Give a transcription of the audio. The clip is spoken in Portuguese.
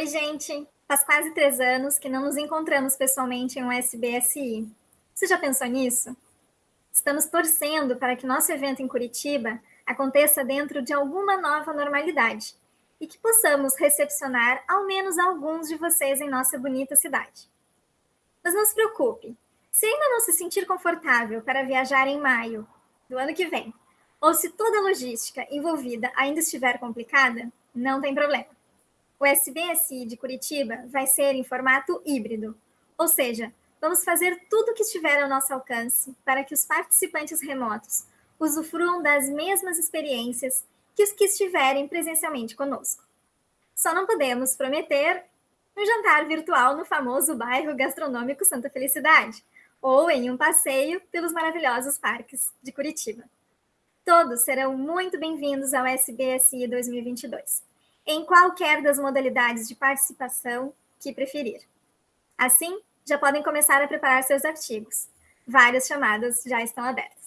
Oi, gente! Faz quase três anos que não nos encontramos pessoalmente em um SBSI. Você já pensou nisso? Estamos torcendo para que nosso evento em Curitiba aconteça dentro de alguma nova normalidade e que possamos recepcionar ao menos alguns de vocês em nossa bonita cidade. Mas não se preocupe, se ainda não se sentir confortável para viajar em maio do ano que vem, ou se toda a logística envolvida ainda estiver complicada, não tem problema. O SBSI de Curitiba vai ser em formato híbrido, ou seja, vamos fazer tudo o que estiver ao nosso alcance para que os participantes remotos usufruam das mesmas experiências que os que estiverem presencialmente conosco. Só não podemos prometer um jantar virtual no famoso bairro gastronômico Santa Felicidade, ou em um passeio pelos maravilhosos parques de Curitiba. Todos serão muito bem-vindos ao SBSI 2022, em qualquer das modalidades de participação que preferir. Assim, já podem começar a preparar seus artigos. Várias chamadas já estão abertas.